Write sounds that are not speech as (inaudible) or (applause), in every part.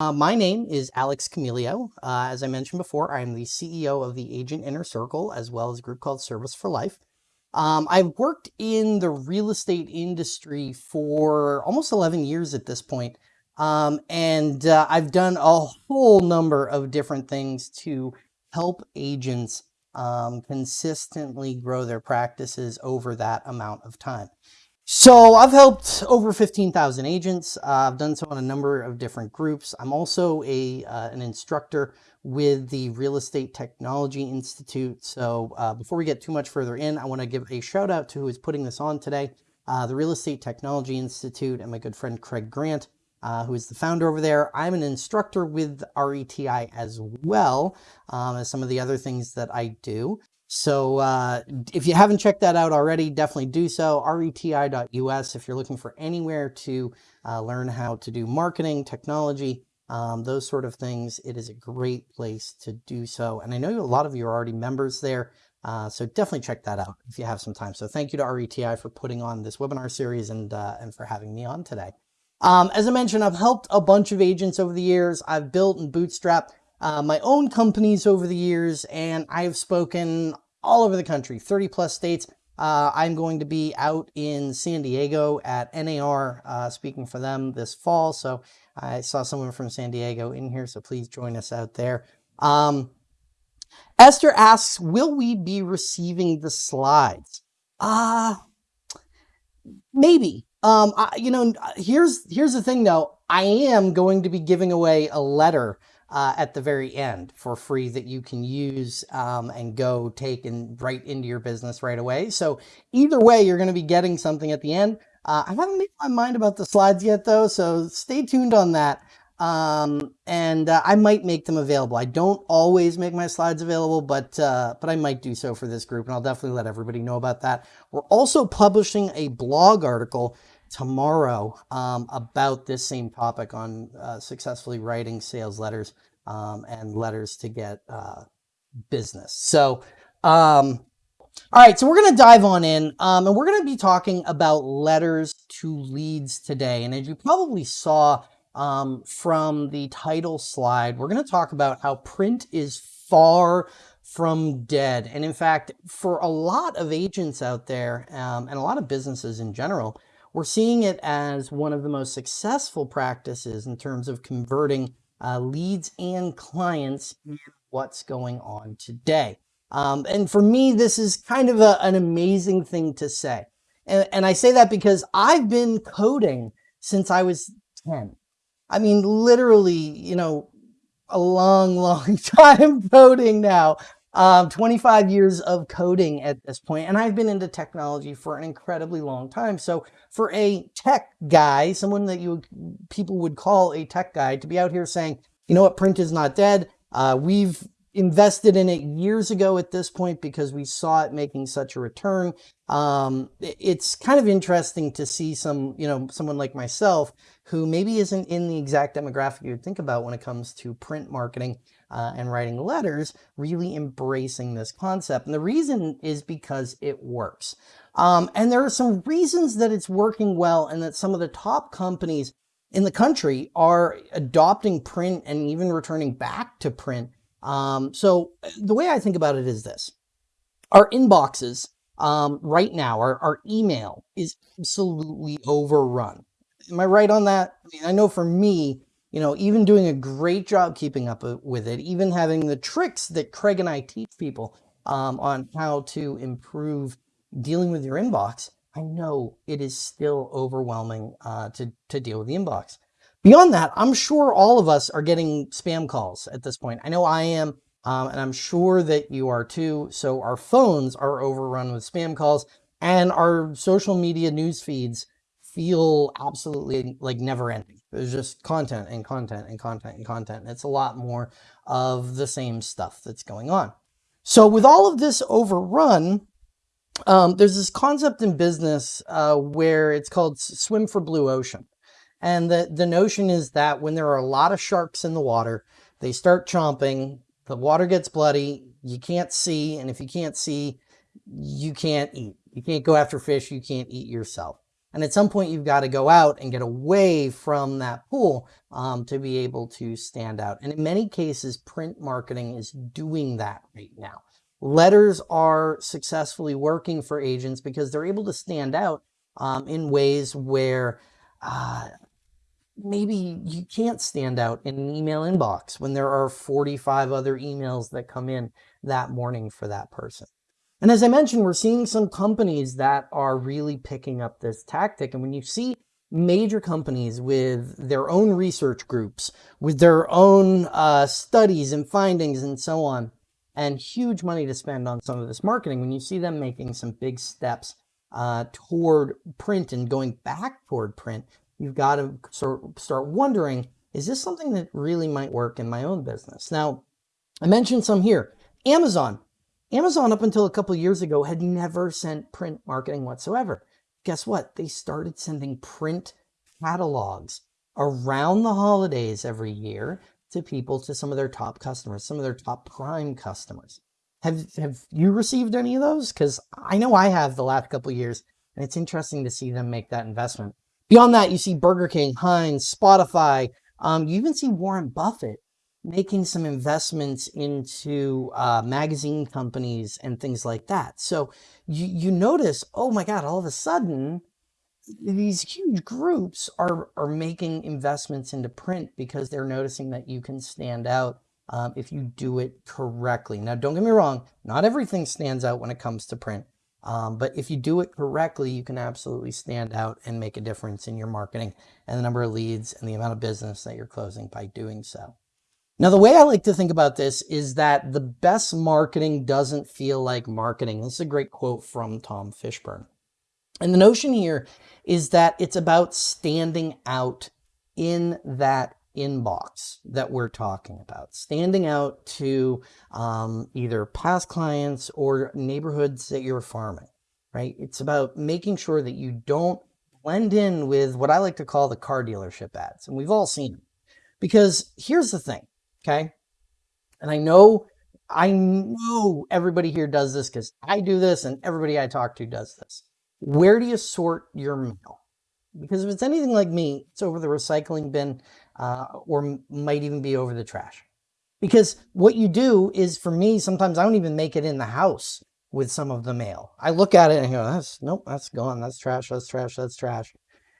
Uh, my name is Alex Camelio. Uh, as I mentioned before, I'm the CEO of the Agent Inner Circle, as well as a group called Service for Life. Um, I've worked in the real estate industry for almost 11 years at this point. Um, and uh, I've done a whole number of different things to help agents um, consistently grow their practices over that amount of time. So I've helped over 15,000 agents. Uh, I've done so in a number of different groups. I'm also a uh, an instructor with the Real Estate Technology Institute. So uh, before we get too much further in, I want to give a shout out to who is putting this on today, uh, the Real Estate Technology Institute and my good friend Craig Grant, uh, who is the founder over there. I'm an instructor with RETI as well um, as some of the other things that I do. So uh, if you haven't checked that out already, definitely do so. reti.us if you're looking for anywhere to uh, learn how to do marketing, technology, um, those sort of things. It is a great place to do so. And I know a lot of you are already members there. Uh, so definitely check that out if you have some time. So thank you to RETI for putting on this webinar series and, uh, and for having me on today. Um, as I mentioned, I've helped a bunch of agents over the years. I've built and bootstrapped uh, my own companies over the years, and I've spoken all over the country, 30 plus states. Uh, I'm going to be out in San Diego at NAR uh, speaking for them this fall. So I saw someone from San Diego in here, so please join us out there. Um, Esther asks, will we be receiving the slides? Uh, maybe. Um, I, you know, here's here's the thing though. I am going to be giving away a letter uh, at the very end for free that you can use um, and go take and right into your business right away. So either way, you're going to be getting something at the end. Uh, I haven't made my mind about the slides yet though, so stay tuned on that. Um, and uh, I might make them available. I don't always make my slides available, but uh, but I might do so for this group, and I'll definitely let everybody know about that. We're also publishing a blog article tomorrow um, about this same topic on uh, successfully writing sales letters um, and letters to get uh, business. So, um, all right, so we're going to dive on in um, and we're going to be talking about letters to leads today. And as you probably saw um, from the title slide, we're going to talk about how print is far from dead. And in fact, for a lot of agents out there um, and a lot of businesses in general, we're seeing it as one of the most successful practices in terms of converting uh, leads and clients in what's going on today. Um, and for me, this is kind of a, an amazing thing to say. And, and I say that because I've been coding since I was 10. I mean, literally, you know, a long, (laughs) long time coding now. Um, 25 years of coding at this point, and I've been into technology for an incredibly long time. So for a tech guy, someone that you people would call a tech guy, to be out here saying, you know what, print is not dead. Uh, we've invested in it years ago at this point because we saw it making such a return. Um, it's kind of interesting to see some, you know, someone like myself who maybe isn't in the exact demographic you would think about when it comes to print marketing uh, and writing letters, really embracing this concept. And the reason is because it works. Um, and there are some reasons that it's working well and that some of the top companies in the country are adopting print and even returning back to print. Um, so the way I think about it is this. Our inboxes um, right now, our, our email is absolutely overrun. Am I right on that? I mean, I know for me, you know, even doing a great job keeping up with it, even having the tricks that Craig and I teach people um, on how to improve dealing with your inbox, I know it is still overwhelming uh, to, to deal with the inbox. Beyond that, I'm sure all of us are getting spam calls at this point. I know I am, um, and I'm sure that you are too. So our phones are overrun with spam calls and our social media news feeds feel absolutely like never ending. There's just content and content and content and content. It's a lot more of the same stuff that's going on. So with all of this overrun, um, there's this concept in business uh, where it's called swim for blue ocean. And the, the notion is that when there are a lot of sharks in the water, they start chomping, the water gets bloody, you can't see, and if you can't see, you can't eat. You can't go after fish, you can't eat yourself. And at some point, you've got to go out and get away from that pool um, to be able to stand out. And in many cases, print marketing is doing that right now. Letters are successfully working for agents because they're able to stand out um, in ways where uh, maybe you can't stand out in an email inbox when there are 45 other emails that come in that morning for that person. And as I mentioned, we're seeing some companies that are really picking up this tactic. And when you see major companies with their own research groups, with their own uh, studies and findings and so on, and huge money to spend on some of this marketing, when you see them making some big steps uh, toward print and going back toward print, you've got to sort start wondering, is this something that really might work in my own business? Now, I mentioned some here. Amazon. Amazon, up until a couple years ago, had never sent print marketing whatsoever. Guess what? They started sending print catalogs around the holidays every year to people, to some of their top customers, some of their top prime customers. Have, have you received any of those? Because I know I have the last couple years, and it's interesting to see them make that investment. Beyond that, you see Burger King, Heinz, Spotify. Um, you even see Warren Buffett making some investments into uh, magazine companies and things like that. So you, you notice, oh my God, all of a sudden, these huge groups are, are making investments into print because they're noticing that you can stand out um, if you do it correctly. Now, don't get me wrong, not everything stands out when it comes to print. Um, but if you do it correctly, you can absolutely stand out and make a difference in your marketing and the number of leads and the amount of business that you're closing by doing so. Now, the way I like to think about this is that the best marketing doesn't feel like marketing. This is a great quote from Tom Fishburne. And the notion here is that it's about standing out in that inbox that we're talking about, standing out to um, either past clients or neighborhoods that you're farming, right? It's about making sure that you don't blend in with what I like to call the car dealership ads. And we've all seen them. Because here's the thing, Okay. And I know, I know everybody here does this because I do this and everybody I talk to does this. Where do you sort your mail? Because if it's anything like me, it's over the recycling bin uh, or might even be over the trash. Because what you do is for me, sometimes I don't even make it in the house with some of the mail. I look at it and go, that's nope, that's gone. That's trash. That's trash. That's trash.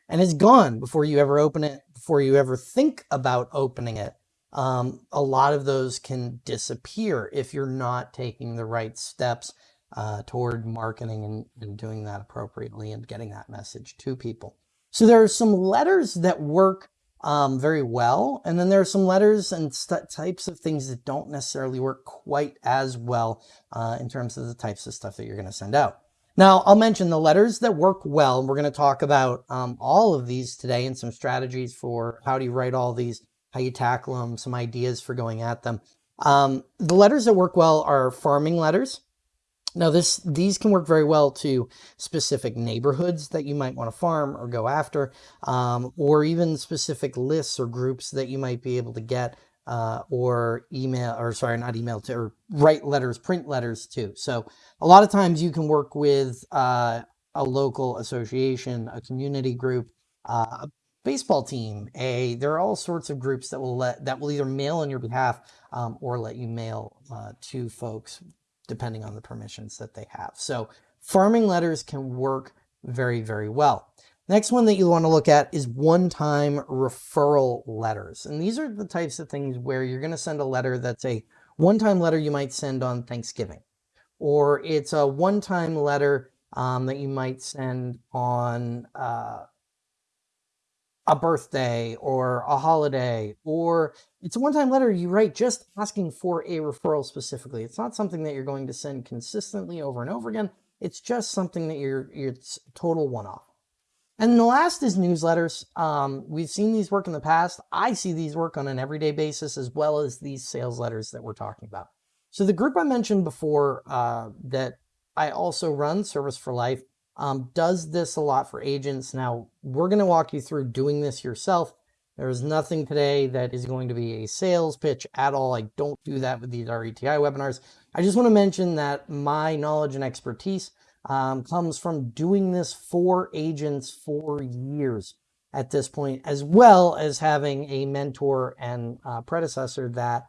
And it's gone before you ever open it, before you ever think about opening it um, a lot of those can disappear if you're not taking the right steps uh, toward marketing and, and doing that appropriately and getting that message to people. So there are some letters that work um, very well. And then there are some letters and types of things that don't necessarily work quite as well uh, in terms of the types of stuff that you're going to send out. Now, I'll mention the letters that work well. We're going to talk about um, all of these today and some strategies for how do you write all these how you tackle them, some ideas for going at them. Um, the letters that work well are farming letters. Now this these can work very well to specific neighborhoods that you might want to farm or go after, um, or even specific lists or groups that you might be able to get uh, or email, or sorry, not email to, or write letters, print letters too. So a lot of times you can work with uh, a local association, a community group, uh, baseball team, a there are all sorts of groups that will let that will either mail on your behalf um, or let you mail uh, to folks depending on the permissions that they have. So farming letters can work very, very well. Next one that you want to look at is one-time referral letters. And these are the types of things where you're going to send a letter that's a one-time letter you might send on Thanksgiving. Or it's a one-time letter um, that you might send on uh, a birthday or a holiday, or it's a one-time letter you write just asking for a referral specifically. It's not something that you're going to send consistently over and over again. It's just something that you're, it's total one-off. And the last is newsletters. Um, we've seen these work in the past. I see these work on an everyday basis as well as these sales letters that we're talking about. So the group I mentioned before uh, that I also run, Service for Life, um, does this a lot for agents. Now, we're going to walk you through doing this yourself. There's nothing today that is going to be a sales pitch at all. I don't do that with these RETI webinars. I just want to mention that my knowledge and expertise um, comes from doing this for agents for years at this point, as well as having a mentor and uh, predecessor that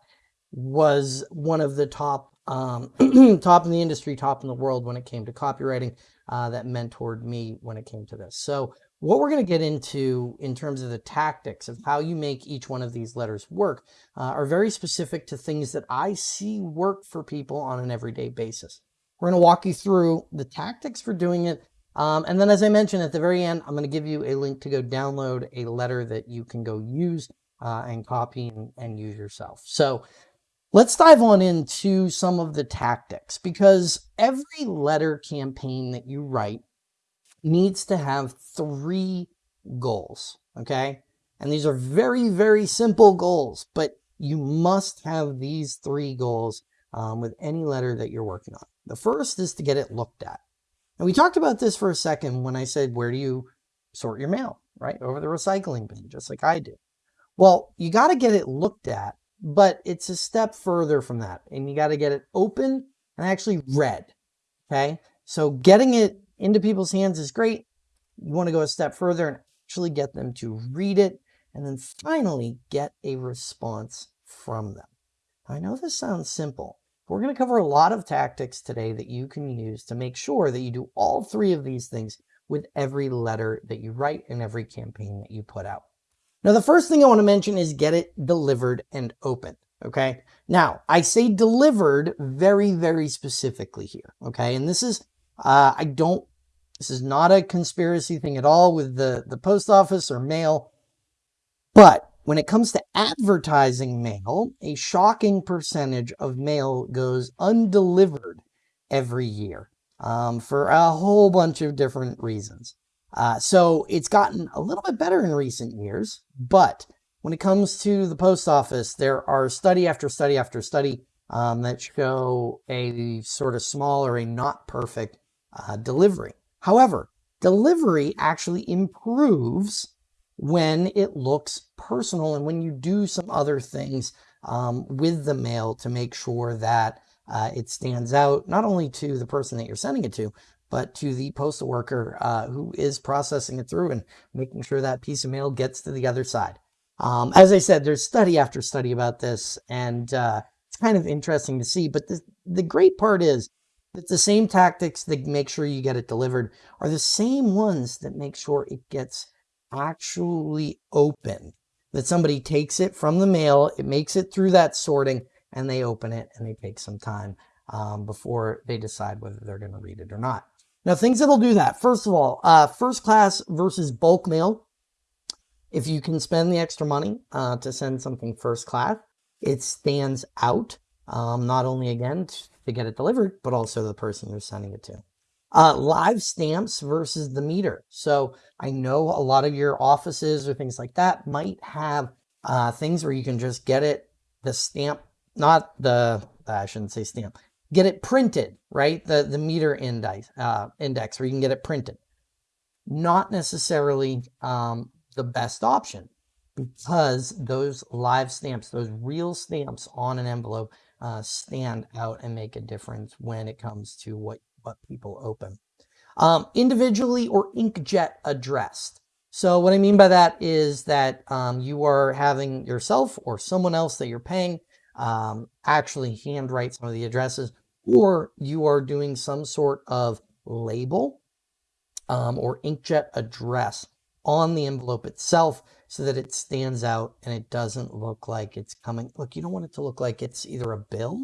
was one of the top um, (clears throat) top in the industry, top in the world when it came to copywriting uh, that mentored me when it came to this. So what we're going to get into in terms of the tactics of how you make each one of these letters work uh, are very specific to things that I see work for people on an everyday basis. We're going to walk you through the tactics for doing it. Um, and then as I mentioned at the very end, I'm going to give you a link to go download a letter that you can go use uh, and copy and, and use yourself. So Let's dive on into some of the tactics because every letter campaign that you write needs to have three goals, okay? And these are very, very simple goals, but you must have these three goals um, with any letter that you're working on. The first is to get it looked at. And we talked about this for a second when I said, where do you sort your mail, right? Over the recycling bin, just like I do. Well, you got to get it looked at but it's a step further from that. And you got to get it open and actually read. Okay. So getting it into people's hands is great. You want to go a step further and actually get them to read it and then finally get a response from them. I know this sounds simple. But we're going to cover a lot of tactics today that you can use to make sure that you do all three of these things with every letter that you write and every campaign that you put out. Now, the first thing I want to mention is get it delivered and open. Okay. Now, I say delivered very, very specifically here. Okay. And this is, uh, I don't, this is not a conspiracy thing at all with the, the post office or mail. But when it comes to advertising mail, a shocking percentage of mail goes undelivered every year um, for a whole bunch of different reasons. Uh, so it's gotten a little bit better in recent years, but when it comes to the post office, there are study after study after study um, that show a sort of small or a not perfect uh, delivery. However, delivery actually improves when it looks personal and when you do some other things um, with the mail to make sure that uh, it stands out not only to the person that you're sending it to, but to the postal worker uh, who is processing it through and making sure that piece of mail gets to the other side. Um, as I said, there's study after study about this, and uh, it's kind of interesting to see. But the, the great part is that the same tactics that make sure you get it delivered are the same ones that make sure it gets actually open. That somebody takes it from the mail, it makes it through that sorting, and they open it and they take some time um, before they decide whether they're going to read it or not. Now, things that'll do that. First of all, uh, first class versus bulk mail. If you can spend the extra money uh, to send something first class, it stands out. Um, not only, again, to get it delivered, but also the person you're sending it to. Uh, live stamps versus the meter. So I know a lot of your offices or things like that might have uh, things where you can just get it, the stamp, not the, I shouldn't say stamp, get it printed, right? The, the meter index, uh, index, where you can get it printed. Not necessarily um, the best option because those live stamps, those real stamps on an envelope uh, stand out and make a difference when it comes to what, what people open. Um, individually or inkjet addressed. So what I mean by that is that um, you are having yourself or someone else that you're paying um, actually handwrite some of the addresses, or you are doing some sort of label um, or inkjet address on the envelope itself so that it stands out and it doesn't look like it's coming. Look, you don't want it to look like it's either a bill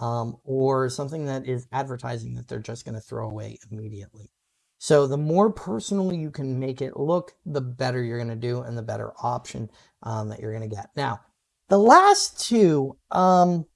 um, or something that is advertising that they're just going to throw away immediately. So the more personal you can make it look, the better you're going to do and the better option um, that you're going to get. Now, the last two, um,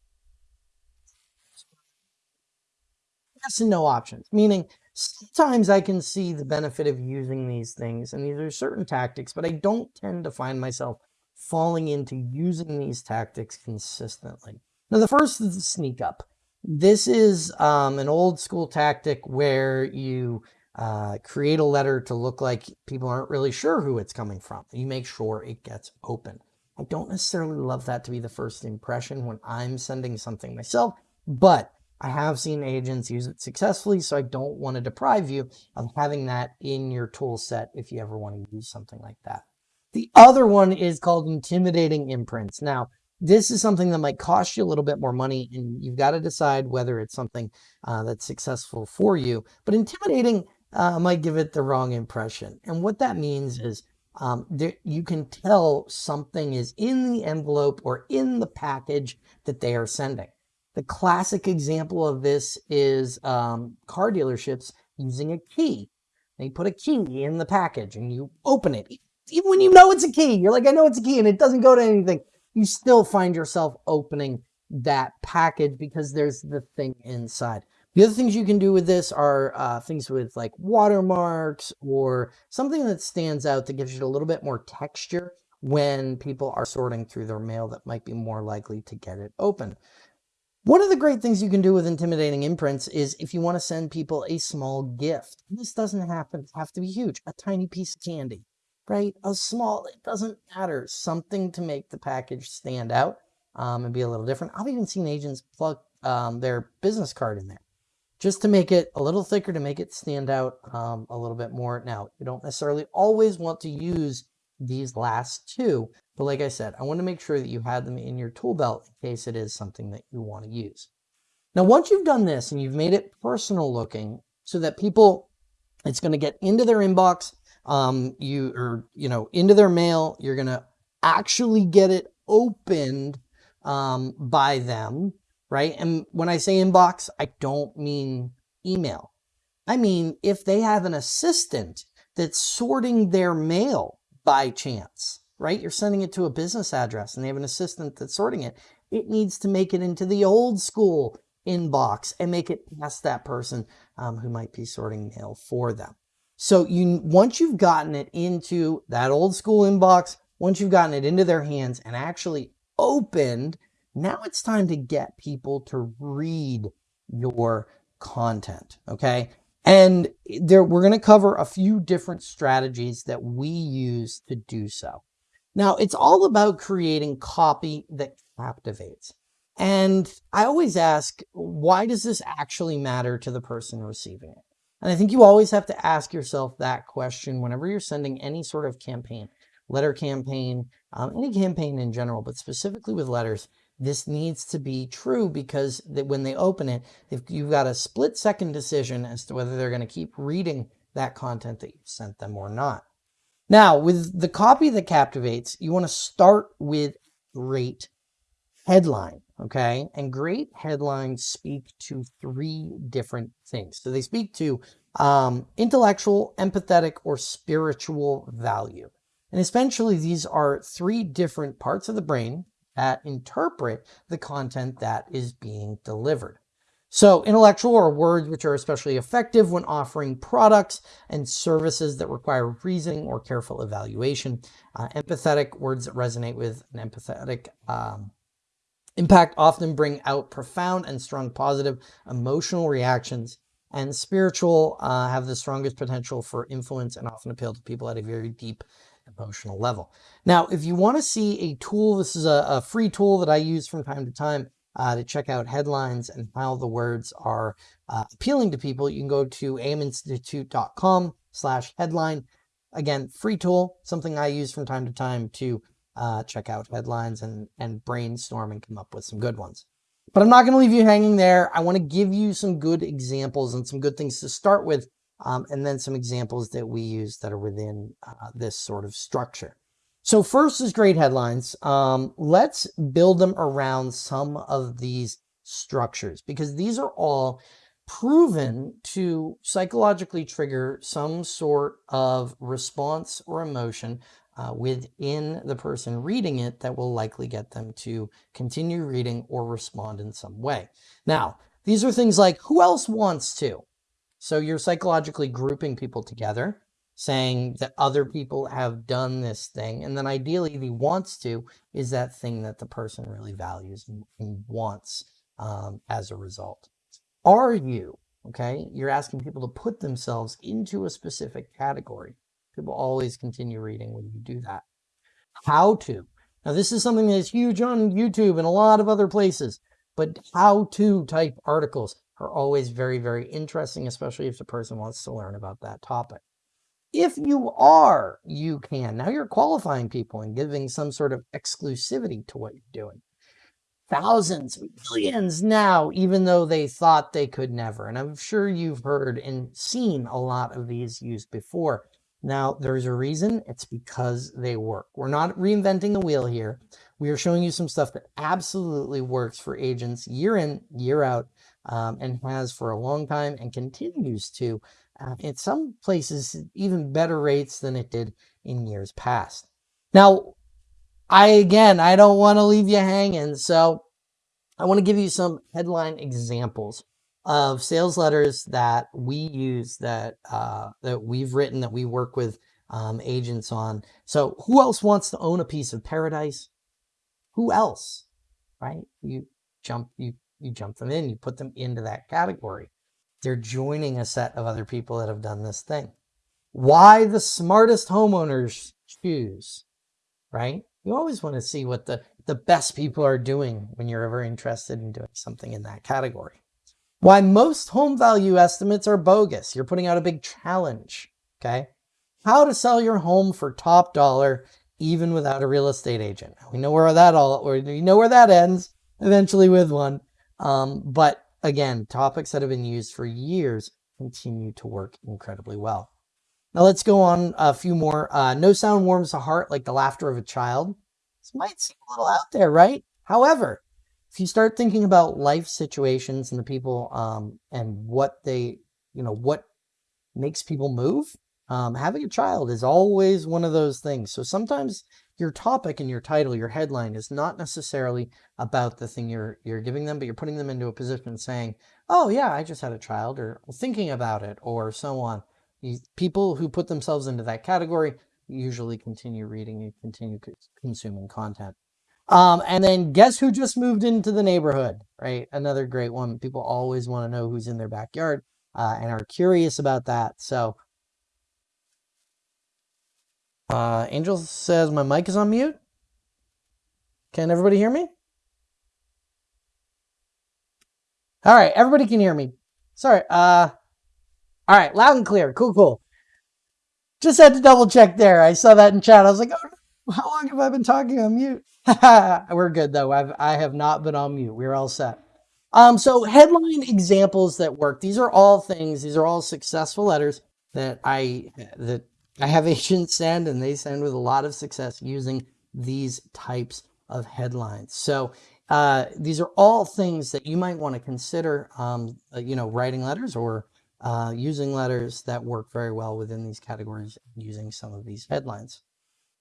yes and no options, meaning sometimes I can see the benefit of using these things, and these are certain tactics, but I don't tend to find myself falling into using these tactics consistently. Now, the first is the sneak up. This is um, an old school tactic where you uh, create a letter to look like people aren't really sure who it's coming from. You make sure it gets open. I don't necessarily love that to be the first impression when I'm sending something myself, but I have seen agents use it successfully, so I don't want to deprive you of having that in your tool set if you ever want to use something like that. The other one is called intimidating imprints. Now, this is something that might cost you a little bit more money and you've got to decide whether it's something uh, that's successful for you. But intimidating uh, might give it the wrong impression. And what that means is um, there, you can tell something is in the envelope or in the package that they are sending. The classic example of this is um, car dealerships using a key. They put a key in the package and you open it. Even when you know it's a key, you're like, I know it's a key and it doesn't go to anything. You still find yourself opening that package because there's the thing inside. The other things you can do with this are uh, things with like watermarks or something that stands out that gives you a little bit more texture when people are sorting through their mail that might be more likely to get it open. One of the great things you can do with intimidating imprints is if you want to send people a small gift. This doesn't happen, have to be huge, a tiny piece of candy, right? A small, it doesn't matter, something to make the package stand out um, and be a little different. I've even seen agents plug um, their business card in there just to make it a little thicker, to make it stand out um, a little bit more. Now, you don't necessarily always want to use these last two, but like I said, I want to make sure that you have them in your tool belt in case it is something that you want to use. Now, once you've done this and you've made it personal looking so that people, it's going to get into their inbox, um, you or, you know, into their mail, you're going to actually get it opened um, by them right? And when I say inbox, I don't mean email. I mean, if they have an assistant that's sorting their mail by chance, right? You're sending it to a business address and they have an assistant that's sorting it. It needs to make it into the old school inbox and make it past that person um, who might be sorting mail for them. So you once you've gotten it into that old school inbox, once you've gotten it into their hands and actually opened now it's time to get people to read your content, okay? And there, we're going to cover a few different strategies that we use to do so. Now, it's all about creating copy that captivates. And I always ask, why does this actually matter to the person receiving it? And I think you always have to ask yourself that question whenever you're sending any sort of campaign, letter campaign, um, any campaign in general, but specifically with letters, this needs to be true because that when they open it, if you've got a split second decision as to whether they're going to keep reading that content that you sent them or not. Now, with the copy that captivates, you want to start with great headline, okay? And great headlines speak to three different things. So they speak to um, intellectual, empathetic, or spiritual value. And essentially, these are three different parts of the brain that interpret the content that is being delivered. So intellectual are words which are especially effective when offering products and services that require reasoning or careful evaluation. Uh, empathetic words that resonate with an empathetic um, impact often bring out profound and strong positive emotional reactions. And spiritual uh, have the strongest potential for influence and often appeal to people at a very deep emotional level. Now, if you want to see a tool, this is a, a free tool that I use from time to time uh, to check out headlines and how the words are uh, appealing to people. You can go to aiminstitute.com slash headline. Again, free tool, something I use from time to time to uh, check out headlines and, and brainstorm and come up with some good ones. But I'm not going to leave you hanging there. I want to give you some good examples and some good things to start with um, and then some examples that we use that are within uh, this sort of structure. So first is great headlines. Um, let's build them around some of these structures because these are all proven to psychologically trigger some sort of response or emotion uh, within the person reading it that will likely get them to continue reading or respond in some way. Now, these are things like who else wants to? So you're psychologically grouping people together, saying that other people have done this thing. And then ideally, the wants to is that thing that the person really values and, wants um, as a result. Are you, okay? You're asking people to put themselves into a specific category. People always continue reading when you do that. How to. Now, this is something that is huge on YouTube and a lot of other places. but how to type articles are always very, very interesting, especially if the person wants to learn about that topic. If you are, you can. Now you're qualifying people and giving some sort of exclusivity to what you're doing. Thousands, millions now, even though they thought they could never. And I'm sure you've heard and seen a lot of these used before. Now, there's a reason. It's because they work. We're not reinventing the wheel here. We are showing you some stuff that absolutely works for agents year in, year out, um, and has for a long time and continues to. Uh, in some places, even better rates than it did in years past. Now, I, again, I don't want to leave you hanging. So I want to give you some headline examples of sales letters that we use that uh, that we've written that we work with um, agents on. So who else wants to own a piece of paradise? Who else, right? You jump you you jump them in, you put them into that category. They're joining a set of other people that have done this thing. Why the smartest homeowners choose, right? You always want to see what the, the best people are doing when you're ever interested in doing something in that category. Why most home value estimates are bogus. You're putting out a big challenge, okay? How to sell your home for top dollar even without a real estate agent. We know where that all, we know where that ends eventually with one. Um, but again, topics that have been used for years continue to work incredibly well. Now let's go on a few more. Uh, no sound warms the heart like the laughter of a child. This might seem a little out there, right? However, if you start thinking about life situations and the people um, and what they, you know, what makes people move, um, having a child is always one of those things. So sometimes your topic and your title, your headline is not necessarily about the thing you're you're giving them, but you're putting them into a position saying, "Oh yeah, I just had a child," or thinking about it, or so on. People who put themselves into that category usually continue reading and continue consuming content. Um, and then guess who just moved into the neighborhood, right? Another great one. People always want to know who's in their backyard uh, and are curious about that. So uh, Angel says my mic is on mute. Can everybody hear me? All right, everybody can hear me. Sorry. Uh, all right, loud and clear. Cool, cool. Just had to double check there. I saw that in chat. I was like, oh, how long have I been talking on mute? (laughs) We're good though. I've I have not been on mute. We're all set. Um, so headline examples that work. These are all things. These are all successful letters that I that I have (laughs) agents send, and they send with a lot of success using these types of headlines. So uh, these are all things that you might want to consider. Um, uh, you know, writing letters or uh, using letters that work very well within these categories using some of these headlines.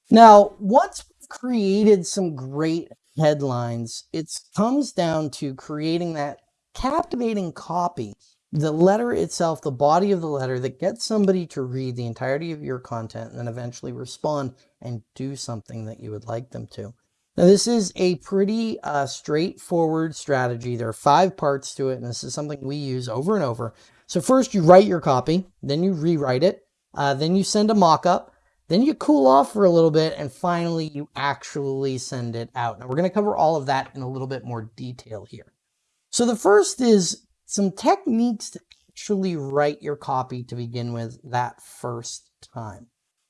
Now, once we've created some great headlines, it comes down to creating that captivating copy, the letter itself, the body of the letter that gets somebody to read the entirety of your content and then eventually respond and do something that you would like them to. Now, this is a pretty uh, straightforward strategy. There are five parts to it, and this is something we use over and over. So first you write your copy, then you rewrite it, uh, then you send a mock-up, then you cool off for a little bit and finally you actually send it out. Now we're going to cover all of that in a little bit more detail here. So the first is some techniques to actually write your copy to begin with that first time.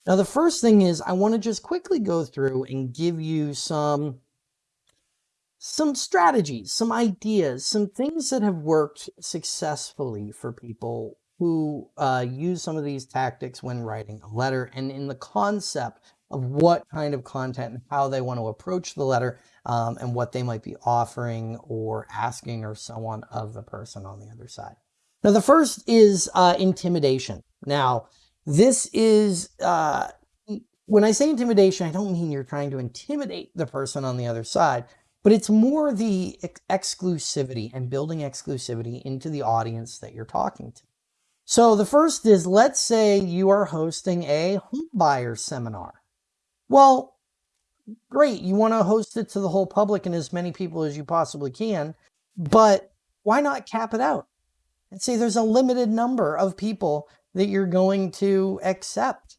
Now the first thing is I want to just quickly go through and give you some some strategies, some ideas, some things that have worked successfully for people who uh, use some of these tactics when writing a letter and in the concept of what kind of content and how they want to approach the letter um, and what they might be offering or asking or so on of the person on the other side. Now, the first is uh, intimidation. Now, this is, uh, when I say intimidation, I don't mean you're trying to intimidate the person on the other side, but it's more the ex exclusivity and building exclusivity into the audience that you're talking to. So the first is, let's say you are hosting a home buyer seminar. Well, great. You want to host it to the whole public and as many people as you possibly can, but why not cap it out and say there's a limited number of people that you're going to accept,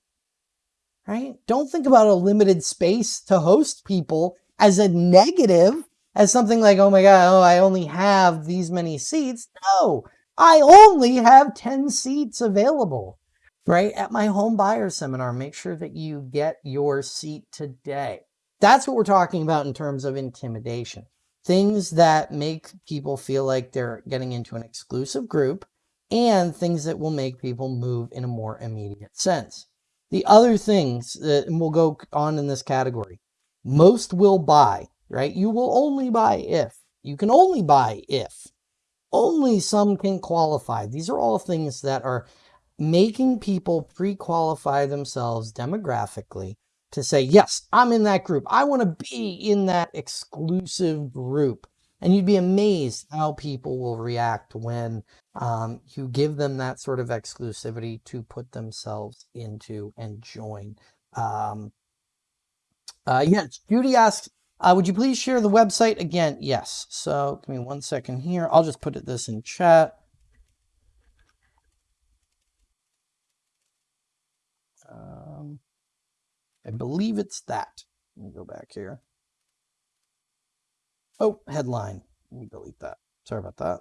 right? Don't think about a limited space to host people as a negative. as something like, oh my God, oh, I only have these many seats. No, I only have 10 seats available, right? At my home buyer seminar, make sure that you get your seat today. That's what we're talking about in terms of intimidation. Things that make people feel like they're getting into an exclusive group and things that will make people move in a more immediate sense. The other things that will go on in this category, most will buy, right? You will only buy if. You can only buy if. Only some can qualify. These are all things that are making people pre-qualify themselves demographically to say, yes, I'm in that group. I want to be in that exclusive group. And you'd be amazed how people will react when um, you give them that sort of exclusivity to put themselves into and join. Um, uh, yes, Judy asks, uh, would you please share the website again? Yes. So give me one second here. I'll just put it this in chat. Um, I believe it's that. Let me go back here. Oh, headline. Let me delete that. Sorry about that.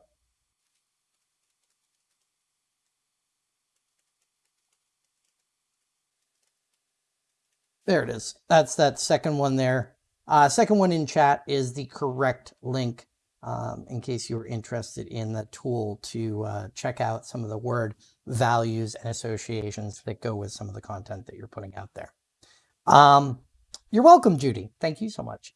There it is. That's that second one there. Uh, second one in chat is the correct link um, in case you were interested in the tool to uh, check out some of the word values and associations that go with some of the content that you're putting out there. Um, you're welcome, Judy. Thank you so much.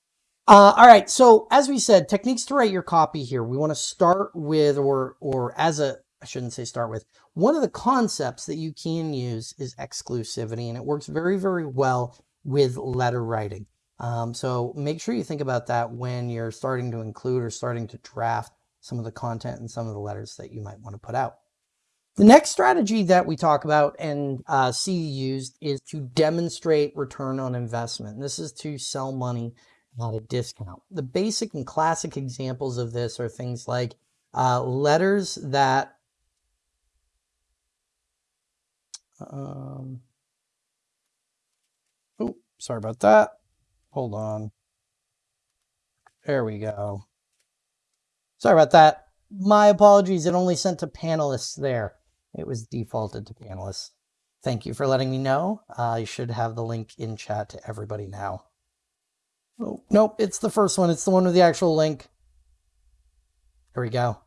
Uh, all right. So as we said, techniques to write your copy here. We want to start with, or, or as a, I shouldn't say start with, one of the concepts that you can use is exclusivity, and it works very, very well with letter writing. Um, so make sure you think about that when you're starting to include or starting to draft some of the content and some of the letters that you might want to put out. The next strategy that we talk about and uh, see used is to demonstrate return on investment. This is to sell money at a discount. The basic and classic examples of this are things like uh, letters that um, oh, sorry about that. Hold on. There we go. Sorry about that. My apologies. It only sent to panelists there. It was defaulted to panelists. Thank you for letting me know. I should have the link in chat to everybody now. Oh, nope, it's the first one. It's the one with the actual link. There we go.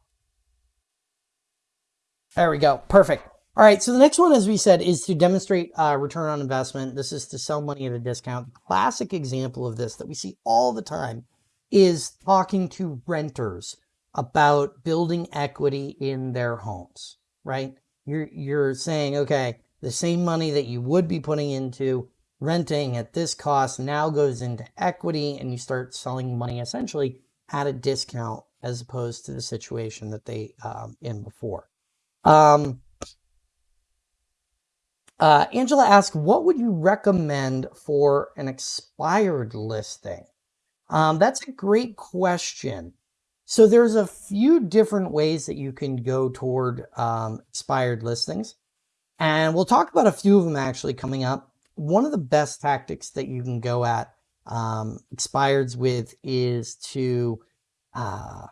There we go. Perfect. All right, so the next one, as we said, is to demonstrate uh, return on investment. This is to sell money at a discount. The classic example of this that we see all the time is talking to renters about building equity in their homes, right? You're, you're saying, okay, the same money that you would be putting into renting at this cost now goes into equity and you start selling money essentially at a discount as opposed to the situation that they um, in before. Um, uh, Angela asked, what would you recommend for an expired listing? Um, that's a great question. So there's a few different ways that you can go toward um, expired listings. And we'll talk about a few of them actually coming up. One of the best tactics that you can go at um, expireds with is to uh,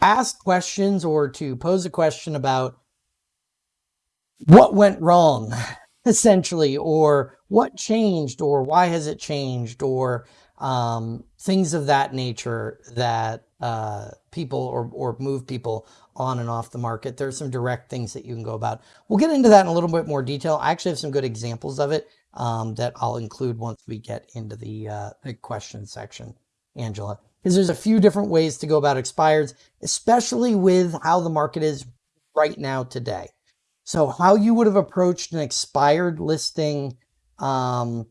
ask questions or to pose a question about what went wrong, (laughs) essentially, or what changed, or why has it changed, or um, things of that nature that uh, people or, or move people on and off the market. There's some direct things that you can go about. We'll get into that in a little bit more detail. I actually have some good examples of it um, that I'll include once we get into the, uh, the question section, Angela. Because there's a few different ways to go about expireds, especially with how the market is right now today. So how you would have approached an expired listing um,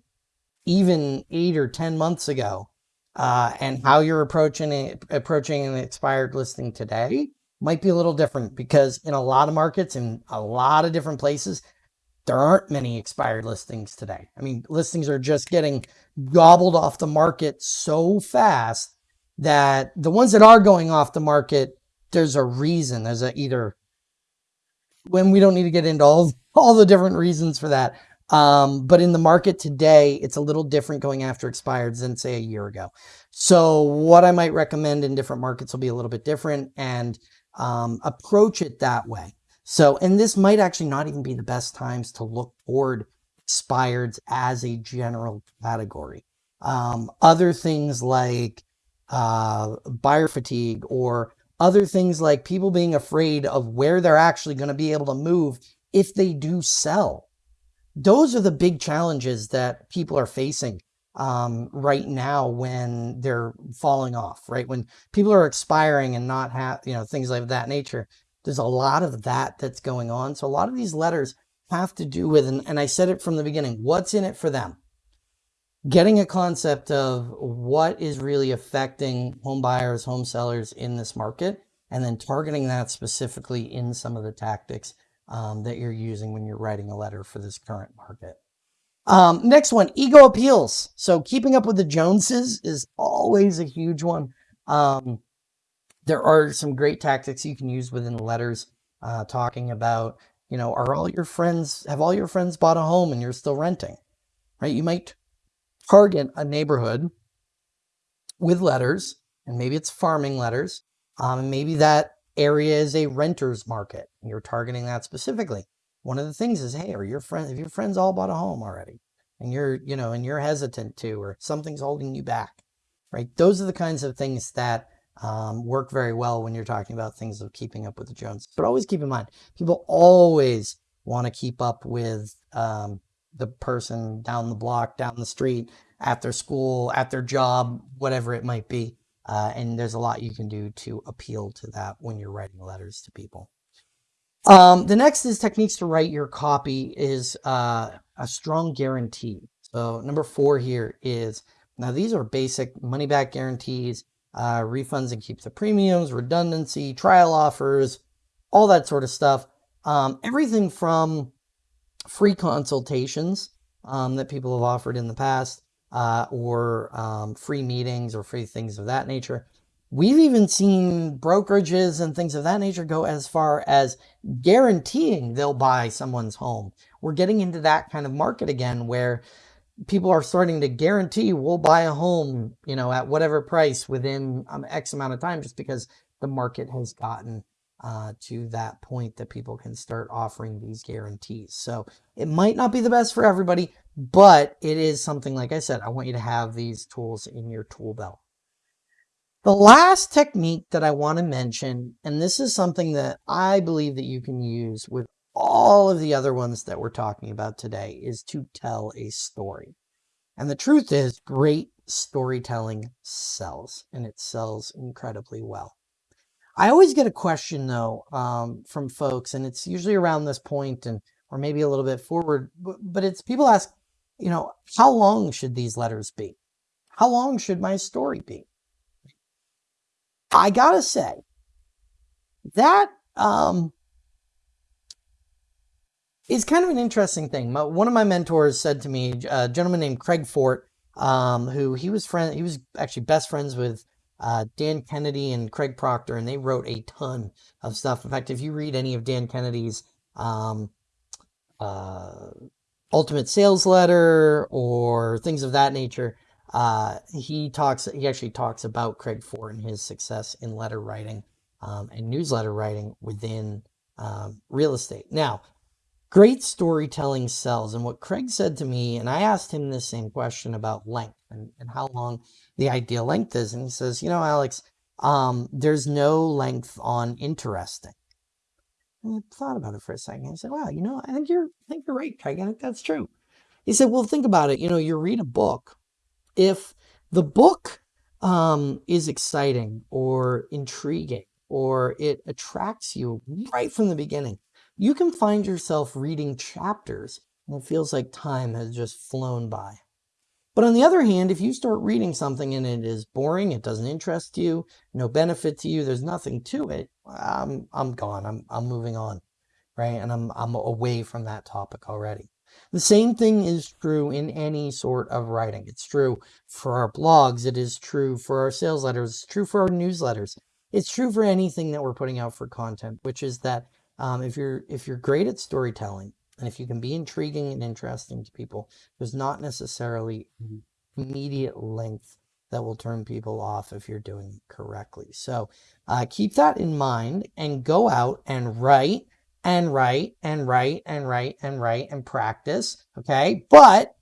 even eight or 10 months ago, uh, and how you're approaching it, approaching an expired listing today might be a little different because in a lot of markets in a lot of different places, there aren't many expired listings today. I mean, listings are just getting gobbled off the market so fast that the ones that are going off the market, there's a reason. There's a either when we don't need to get into all (laughs) all the different reasons for that, Um, but in the market today, it's a little different going after expireds than say a year ago. So what I might recommend in different markets will be a little bit different and um, approach it that way. So, and this might actually not even be the best times to look toward expireds as a general category. Um, other things like uh, buyer fatigue or other things like people being afraid of where they're actually going to be able to move if they do sell. Those are the big challenges that people are facing um, right now when they're falling off, right? When people are expiring and not have, you know, things like that nature. There's a lot of that that's going on. So a lot of these letters have to do with, and, and I said it from the beginning, what's in it for them? Getting a concept of what is really affecting home buyers, home sellers in this market, and then targeting that specifically in some of the tactics um, that you're using when you're writing a letter for this current market. Um, next one, ego appeals. So keeping up with the Joneses is always a huge one. Um, there are some great tactics you can use within letters uh, talking about, you know, are all your friends, have all your friends bought a home and you're still renting, right? You might target a neighborhood with letters and maybe it's farming letters. Um, and maybe that area is a renter's market. You're targeting that specifically. One of the things is, hey, are your friends, if your friends all bought a home already and you're, you know, and you're hesitant to, or something's holding you back, right? Those are the kinds of things that um, work very well when you're talking about things of keeping up with the Joneses. But always keep in mind, people always want to keep up with um, the person down the block, down the street, at their school, at their job, whatever it might be. Uh, and there's a lot you can do to appeal to that when you're writing letters to people. Um, the next is techniques to write your copy is uh, a strong guarantee. So number four here is, now these are basic money back guarantees, uh, refunds and keeps the premiums, redundancy, trial offers, all that sort of stuff. Um, everything from free consultations um, that people have offered in the past uh, or um, free meetings or free things of that nature. We've even seen brokerages and things of that nature go as far as guaranteeing they'll buy someone's home. We're getting into that kind of market again where people are starting to guarantee we'll buy a home, you know, at whatever price within um, X amount of time just because the market has gotten uh, to that point that people can start offering these guarantees. So it might not be the best for everybody, but it is something, like I said, I want you to have these tools in your tool belt. The last technique that I want to mention, and this is something that I believe that you can use with all of the other ones that we're talking about today, is to tell a story. And the truth is, great storytelling sells, and it sells incredibly well. I always get a question though um, from folks, and it's usually around this point and or maybe a little bit forward, but, but it's people ask, you know, how long should these letters be? How long should my story be? I gotta say that um, is kind of an interesting thing. My, one of my mentors said to me, a gentleman named Craig Fort, um, who he was friend, he was actually best friends with uh, Dan Kennedy and Craig Proctor, and they wrote a ton of stuff. In fact, if you read any of Dan Kennedy's um, uh, Ultimate Sales Letter or things of that nature, uh, he talks. He actually talks about Craig Fort and his success in letter writing um, and newsletter writing within um, real estate. Now, great storytelling sells. And what Craig said to me, and I asked him this same question about length and, and how long the ideal length is. And he says, you know, Alex, um, there's no length on interesting. And I thought about it for a second. I said, wow, you know, I think you're, I think you're right, Craig. I think that's true. He said, well, think about it. You know, you read a book. If the book um, is exciting or intriguing or it attracts you right from the beginning, you can find yourself reading chapters and it feels like time has just flown by. But on the other hand, if you start reading something and it is boring, it doesn't interest you, no benefit to you, there's nothing to it, I'm, I'm gone. I'm, I'm moving on, right? And I'm, I'm away from that topic already. The same thing is true in any sort of writing. It's true for our blogs. It is true for our sales letters. It's true for our newsletters. It's true for anything that we're putting out for content, which is that um, if you're if you're great at storytelling and if you can be intriguing and interesting to people, there's not necessarily immediate length that will turn people off if you're doing it correctly. So uh, keep that in mind and go out and write and write and write and write and write and practice. Okay. But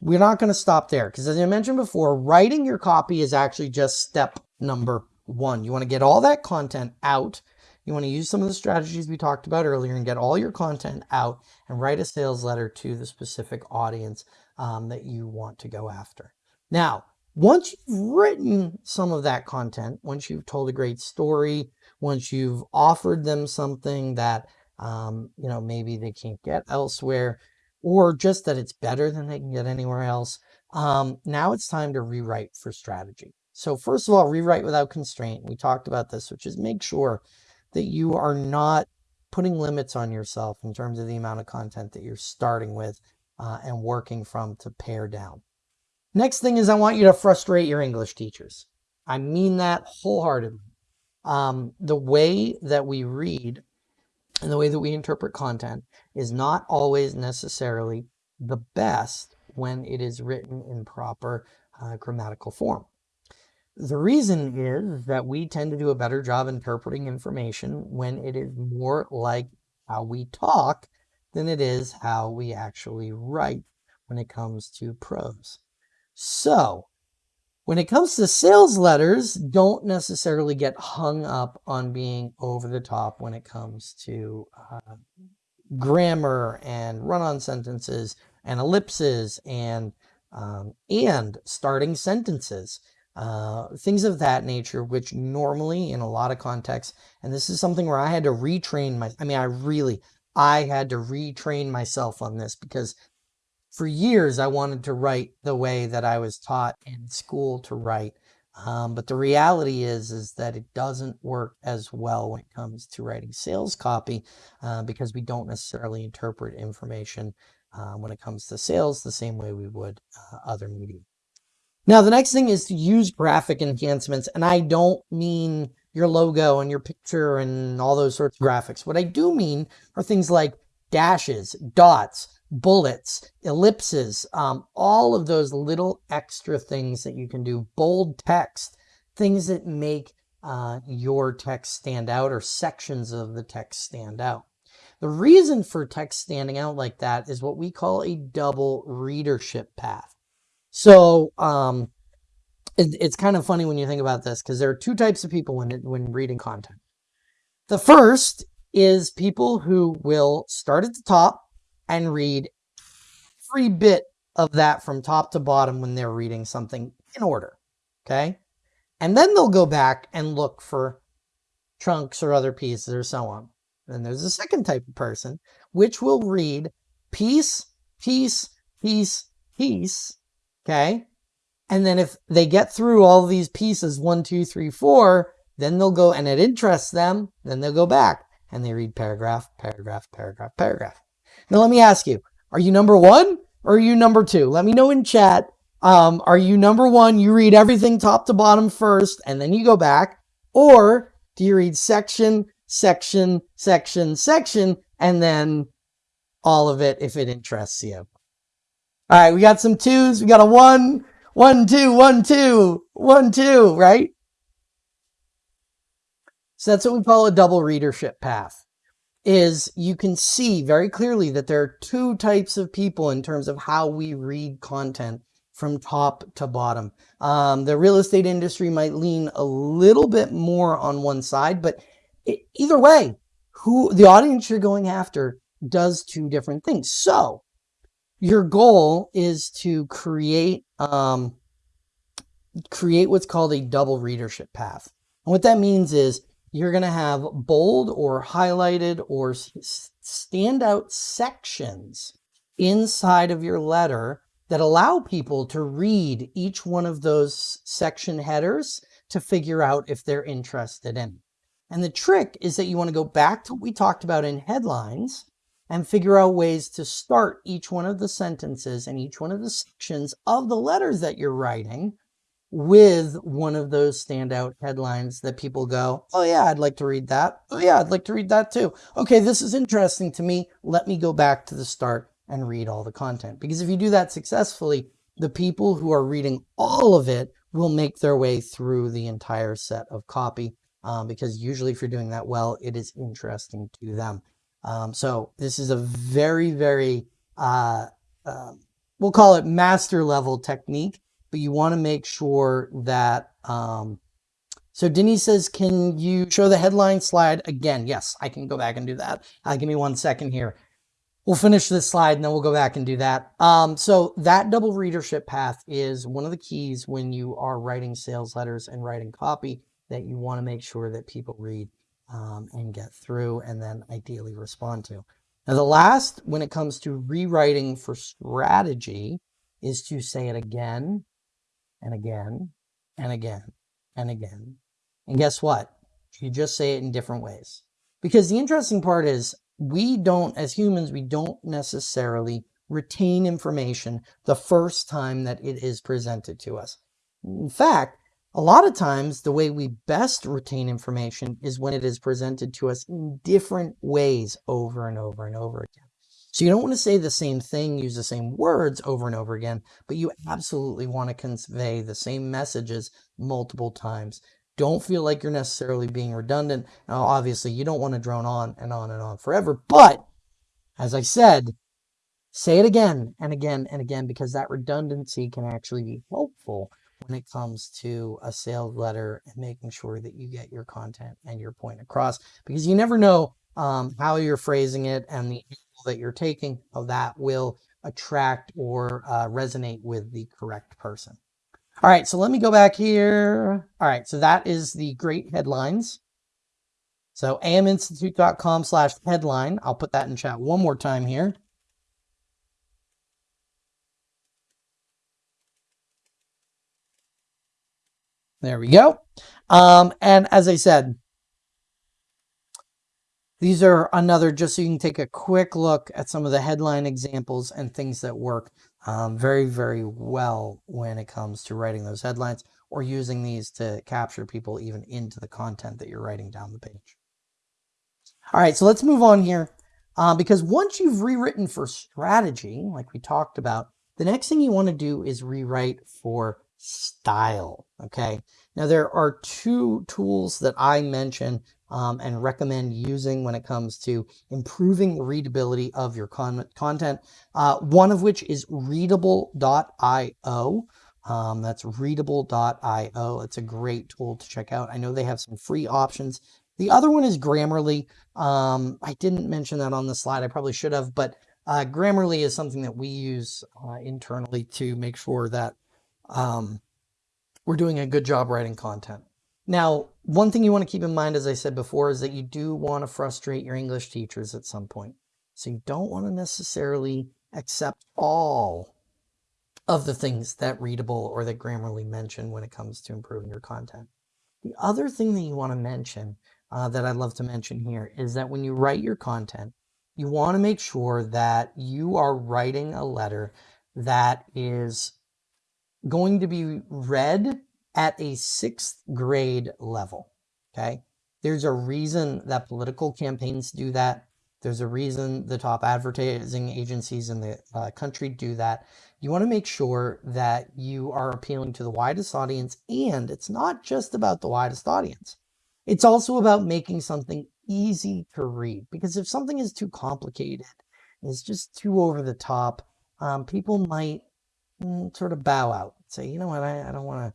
we're not going to stop there because as I mentioned before, writing your copy is actually just step number one. You want to get all that content out. You want to use some of the strategies we talked about earlier and get all your content out and write a sales letter to the specific audience um, that you want to go after. Now, once you've written some of that content, once you've told a great story, once you've offered them something that, um, you know, maybe they can't get elsewhere, or just that it's better than they can get anywhere else, um, now it's time to rewrite for strategy. So first of all, rewrite without constraint. We talked about this, which is make sure that you are not putting limits on yourself in terms of the amount of content that you're starting with uh, and working from to pare down. Next thing is I want you to frustrate your English teachers. I mean that wholeheartedly. Um, the way that we read and the way that we interpret content is not always necessarily the best when it is written in proper uh, grammatical form. The reason is that we tend to do a better job interpreting information when it is more like how we talk than it is how we actually write when it comes to prose. So when it comes to sales letters, don't necessarily get hung up on being over the top when it comes to uh, grammar and run-on sentences and ellipses and um, and starting sentences, uh, things of that nature, which normally in a lot of contexts, and this is something where I had to retrain my, I mean, I really, I had to retrain myself on this because for years I wanted to write the way that I was taught in school to write. Um, but the reality is, is that it doesn't work as well when it comes to writing sales copy uh, because we don't necessarily interpret information uh, when it comes to sales the same way we would uh, other media. Now, the next thing is to use graphic enhancements. And I don't mean your logo and your picture and all those sorts of graphics. What I do mean are things like dashes, dots, bullets, ellipses, um, all of those little extra things that you can do, bold text, things that make uh, your text stand out or sections of the text stand out. The reason for text standing out like that is what we call a double readership path. So um, it, it's kind of funny when you think about this because there are two types of people when, when reading content. The first is people who will start at the top and read every bit of that from top to bottom when they're reading something in order. Okay. And then they'll go back and look for chunks or other pieces or so on. Then there's a second type of person, which will read piece, piece, piece, piece. Okay. And then if they get through all these pieces, one, two, three, four, then they'll go and it interests them. Then they'll go back and they read paragraph, paragraph, paragraph, paragraph. Now, let me ask you, are you number one or are you number two? Let me know in chat. Um, are you number one? You read everything top to bottom first and then you go back. Or do you read section, section, section, section, and then all of it if it interests you? All right, we got some twos. We got a one, one, two, one, two, one, two, right? So that's what we call a double readership path is you can see very clearly that there are two types of people in terms of how we read content from top to bottom. Um, the real estate industry might lean a little bit more on one side, but it, either way, who the audience you're going after does two different things. So your goal is to create um, create what's called a double readership path. And what that means is you're going to have bold or highlighted or standout sections inside of your letter that allow people to read each one of those section headers to figure out if they're interested in. And the trick is that you want to go back to what we talked about in headlines and figure out ways to start each one of the sentences and each one of the sections of the letters that you're writing with one of those standout headlines that people go, oh yeah, I'd like to read that. Oh yeah, I'd like to read that too. Okay, this is interesting to me. Let me go back to the start and read all the content. Because if you do that successfully, the people who are reading all of it will make their way through the entire set of copy. Um, because usually if you're doing that well, it is interesting to them. Um, so this is a very, very, uh, uh, we'll call it master level technique but you want to make sure that, um, so Denise says, can you show the headline slide again? Yes, I can go back and do that. Uh, give me one second here. We'll finish this slide and then we'll go back and do that. Um, so that double readership path is one of the keys when you are writing sales letters and writing copy that you want to make sure that people read um, and get through and then ideally respond to. Now the last, when it comes to rewriting for strategy, is to say it again and again and again and again. And guess what? You just say it in different ways. Because the interesting part is we don't, as humans, we don't necessarily retain information the first time that it is presented to us. In fact, a lot of times the way we best retain information is when it is presented to us in different ways over and over and over again. So you don't want to say the same thing, use the same words over and over again, but you absolutely want to convey the same messages multiple times. Don't feel like you're necessarily being redundant. Now, obviously, you don't want to drone on and on and on forever, but as I said, say it again and again and again because that redundancy can actually be helpful when it comes to a sales letter and making sure that you get your content and your point across because you never know um, how you're phrasing it and the that you're taking, that will attract or uh, resonate with the correct person. All right, so let me go back here. All right, so that is the great headlines. So aminstitute.com slash headline. I'll put that in chat one more time here. There we go. Um, and as I said, these are another, just so you can take a quick look at some of the headline examples and things that work um, very, very well when it comes to writing those headlines or using these to capture people even into the content that you're writing down the page. All right, so let's move on here. Uh, because once you've rewritten for strategy, like we talked about, the next thing you want to do is rewrite for style. Okay. Now there are two tools that I mention um, and recommend using when it comes to improving readability of your con content. Uh, one of which is readable.io. Um, that's readable.io. It's a great tool to check out. I know they have some free options. The other one is Grammarly. Um, I didn't mention that on the slide. I probably should have, but uh, Grammarly is something that we use uh, internally to make sure that um, we're doing a good job writing content. Now, one thing you want to keep in mind, as I said before, is that you do want to frustrate your English teachers at some point. So you don't want to necessarily accept all of the things that Readable or that Grammarly mention when it comes to improving your content. The other thing that you want to mention uh, that I'd love to mention here is that when you write your content, you want to make sure that you are writing a letter that is going to be read at a sixth grade level. Okay. There's a reason that political campaigns do that. There's a reason the top advertising agencies in the uh, country do that. You want to make sure that you are appealing to the widest audience. And it's not just about the widest audience. It's also about making something easy to read. Because if something is too complicated, it's just too over the top, um, people might sort of bow out. Say, you know what, I, I don't want to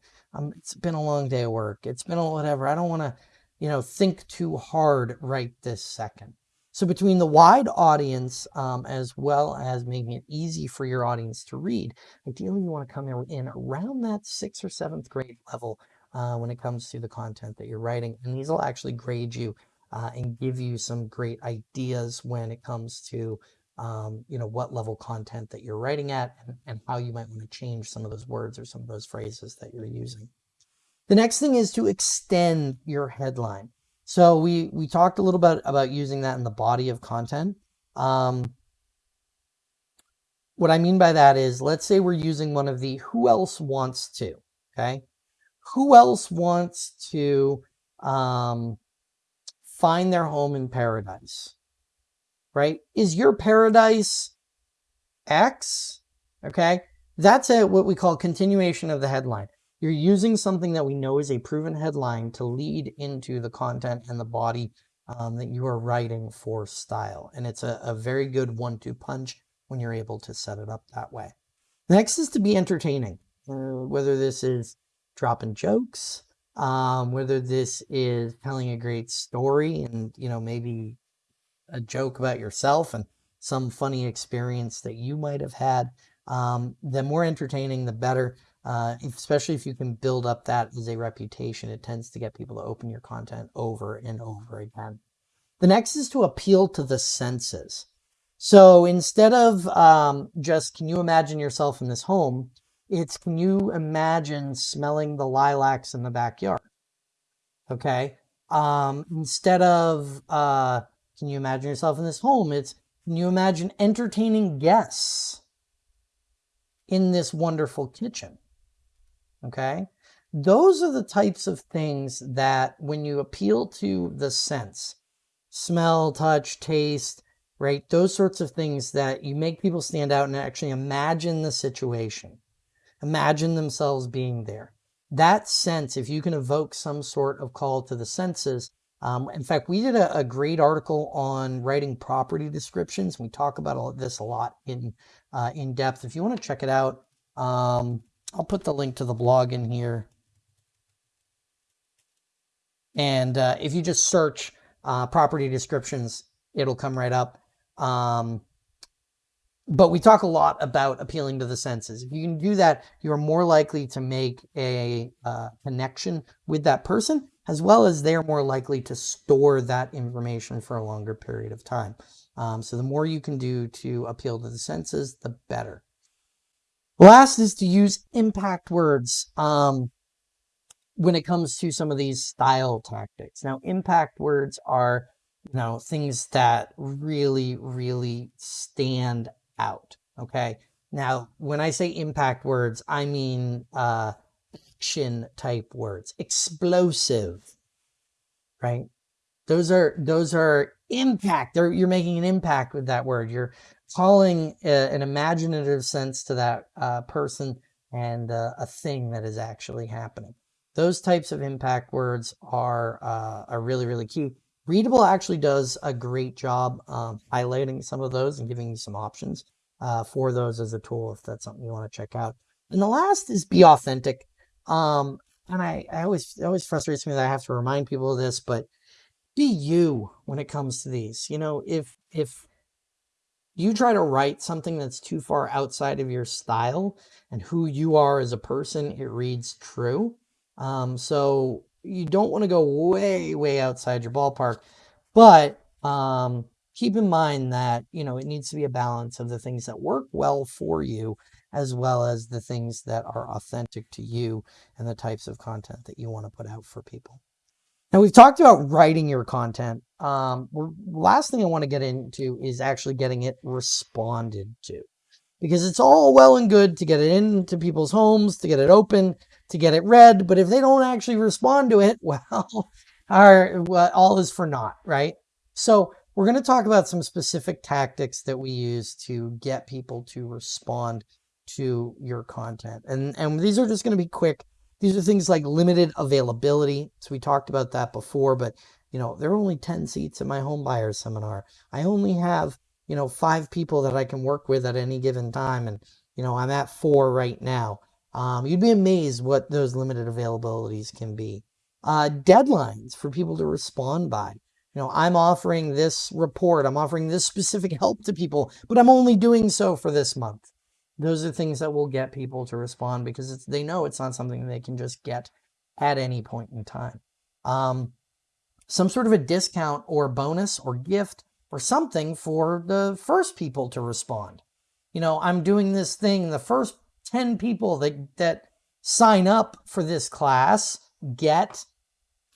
it's been a long day of work. It's been a whatever. I don't want to, you know, think too hard right this second. So between the wide audience, um, as well as making it easy for your audience to read, ideally you want to come in around that sixth or seventh grade level uh, when it comes to the content that you're writing. And these will actually grade you uh, and give you some great ideas when it comes to um, you know, what level content that you're writing at and, and how you might want to change some of those words or some of those phrases that you're using. The next thing is to extend your headline. So we, we talked a little bit about using that in the body of content. Um, what I mean by that is, let's say we're using one of the who else wants to, okay? who else wants to um, find their home in paradise? Right? Is your paradise X? Okay. That's a, what we call continuation of the headline. You're using something that we know is a proven headline to lead into the content and the body um, that you are writing for style. And it's a, a very good one-two punch when you're able to set it up that way. Next is to be entertaining, uh, whether this is dropping jokes, um, whether this is telling a great story and, you know, maybe a joke about yourself and some funny experience that you might have had. Um, the more entertaining, the better. Uh, especially if you can build up that as a reputation, it tends to get people to open your content over and over again. The next is to appeal to the senses. So instead of um, just, can you imagine yourself in this home? It's, can you imagine smelling the lilacs in the backyard? Okay. Um, instead of, uh, can you imagine yourself in this home? It's, can you imagine entertaining guests in this wonderful kitchen? Okay. Those are the types of things that when you appeal to the sense, smell, touch, taste, right? Those sorts of things that you make people stand out and actually imagine the situation, imagine themselves being there. That sense, if you can evoke some sort of call to the senses, um, in fact, we did a, a, great article on writing property descriptions. We talk about all this a lot in uh, in depth. If you want to check it out, um, I'll put the link to the blog in here. And uh, if you just search uh, property descriptions, it'll come right up. Um, but we talk a lot about appealing to the senses. If you can do that, you're more likely to make a uh, connection with that person, as well as they're more likely to store that information for a longer period of time. Um, so the more you can do to appeal to the senses, the better. Last is to use impact words um, when it comes to some of these style tactics. Now, impact words are, you know, things that really, really stand out. Okay. Now, when I say impact words, I mean uh, action type words, explosive, right? Those are those are impact. They're, you're making an impact with that word. You're calling a, an imaginative sense to that uh, person and uh, a thing that is actually happening. Those types of impact words are, uh, are really, really key. Readable actually does a great job um, highlighting some of those and giving you some options uh, for those as a tool if that's something you want to check out. And the last is be authentic. Um, and I, I always, it always frustrates me that I have to remind people of this, but be you when it comes to these. You know, if, if you try to write something that's too far outside of your style and who you are as a person, it reads true. Um, so you don't want to go way, way outside your ballpark, but um, keep in mind that, you know, it needs to be a balance of the things that work well for you, as well as the things that are authentic to you and the types of content that you want to put out for people. Now we've talked about writing your content. Um, last thing I want to get into is actually getting it responded to. Because it's all well and good to get it into people's homes, to get it open, to get it read, but if they don't actually respond to it, (laughs) well, our, well all is for naught, right? So we're going to talk about some specific tactics that we use to get people to respond to your content. And, and these are just going to be quick these are things like limited availability. So we talked about that before, but you know, there are only 10 seats in my home buyers seminar. I only have, you know, five people that I can work with at any given time. And, you know, I'm at four right now. Um, you'd be amazed what those limited availabilities can be. Uh, deadlines for people to respond by. You know, I'm offering this report, I'm offering this specific help to people, but I'm only doing so for this month. Those are things that will get people to respond because they know it's not something they can just get at any point in time. Um, some sort of a discount or bonus or gift or something for the first people to respond. You know, I'm doing this thing, the first 10 people that, that sign up for this class get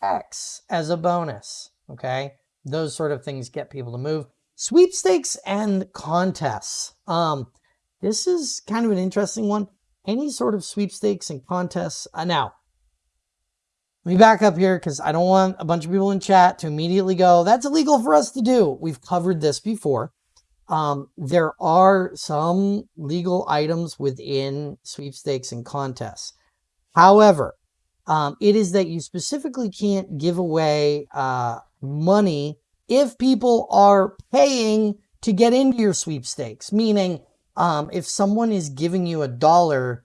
X as a bonus, okay? Those sort of things get people to move. Sweepstakes and contests. Um, this is kind of an interesting one. Any sort of sweepstakes and contests. Uh, now, Let me back up here because I don't want a bunch of people in chat to immediately go, that's illegal for us to do. We've covered this before. Um, there are some legal items within sweepstakes and contests. However, um, it is that you specifically can't give away uh, money if people are paying to get into your sweepstakes. Meaning, um, if someone is giving you a dollar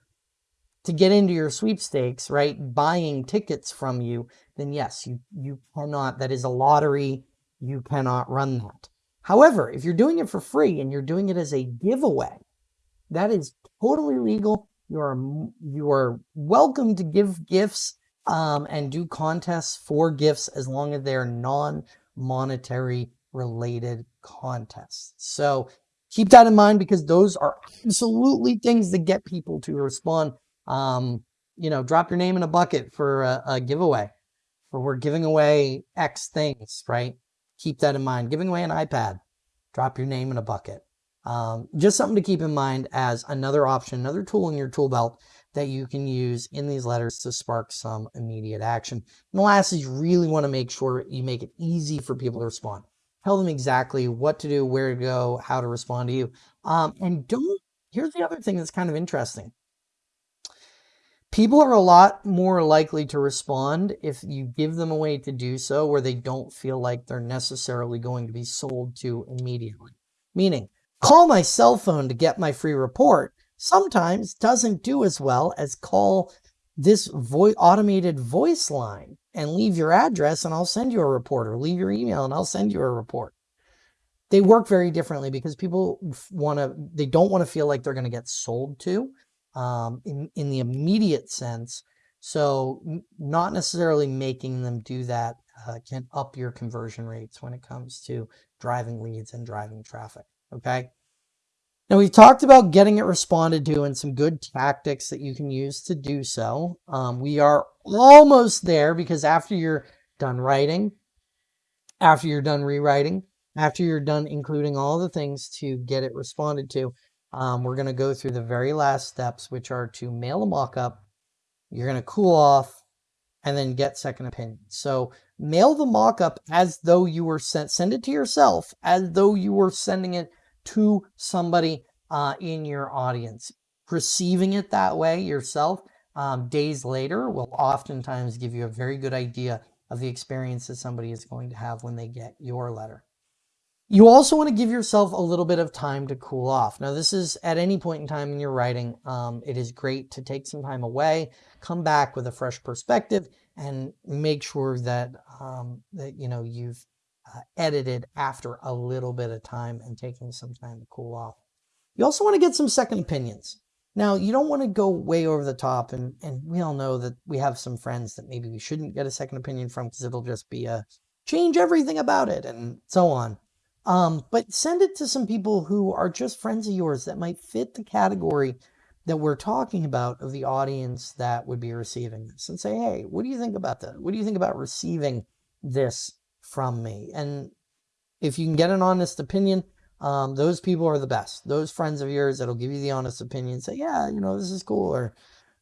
to get into your sweepstakes, right, buying tickets from you, then yes, you, you cannot, that is a lottery, you cannot run that. However, if you're doing it for free and you're doing it as a giveaway, that is totally legal. You are, you are welcome to give gifts um, and do contests for gifts as long as they're non-monetary related contests. So keep that in mind because those are absolutely things that get people to respond. Um, you know, drop your name in a bucket for a, a giveaway, or we're giving away X things, right? keep that in mind. Giving away an iPad, drop your name in a bucket. Um, just something to keep in mind as another option, another tool in your tool belt that you can use in these letters to spark some immediate action. And last is you really want to make sure you make it easy for people to respond. Tell them exactly what to do, where to go, how to respond to you. Um, and don't, here's the other thing that's kind of interesting people are a lot more likely to respond if you give them a way to do so where they don't feel like they're necessarily going to be sold to immediately. Meaning, call my cell phone to get my free report sometimes doesn't do as well as call this vo automated voice line and leave your address and I'll send you a report or leave your email and I'll send you a report. They work very differently because people want to, they don't want to feel like they're going to get sold to um, in, in the immediate sense. So not necessarily making them do that uh, can up your conversion rates when it comes to driving leads and driving traffic. Okay. Now we've talked about getting it responded to and some good tactics that you can use to do so. Um, we are almost there because after you're done writing, after you're done rewriting, after you're done including all the things to get it responded to, um, we're going to go through the very last steps, which are to mail a mock-up. You're going to cool off and then get second opinion. So mail the mock-up as though you were sent, send it to yourself as though you were sending it to somebody uh, in your audience. Receiving it that way yourself um, days later will oftentimes give you a very good idea of the experience that somebody is going to have when they get your letter. You also want to give yourself a little bit of time to cool off. Now, this is at any point in time in your writing. Um, it is great to take some time away, come back with a fresh perspective, and make sure that um, that you know you've uh, edited after a little bit of time and taking some time to cool off. You also want to get some second opinions. Now, you don't want to go way over the top, and, and we all know that we have some friends that maybe we shouldn't get a second opinion from because it'll just be a change everything about it and so on. Um, but send it to some people who are just friends of yours that might fit the category that we're talking about of the audience that would be receiving this and say, hey, what do you think about that? What do you think about receiving this from me? And if you can get an honest opinion, um, those people are the best. Those friends of yours that'll give you the honest opinion, say, yeah, you know, this is cool, or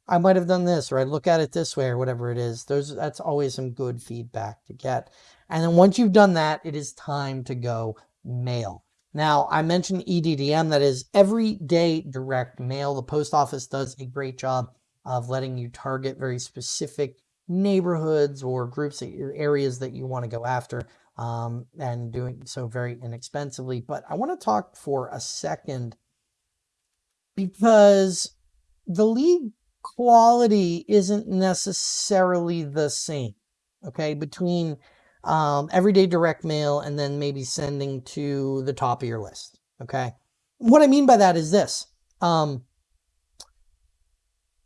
I might have done this, or I look at it this way, or whatever it is. Those that's always some good feedback to get. And then once you've done that, it is time to go mail. Now, I mentioned EDDM, that is everyday direct mail. The post office does a great job of letting you target very specific neighborhoods or groups, areas that you want to go after um, and doing so very inexpensively. But I want to talk for a second because the lead quality isn't necessarily the same, okay, between um, everyday direct mail, and then maybe sending to the top of your list. Okay. What I mean by that is this. Um,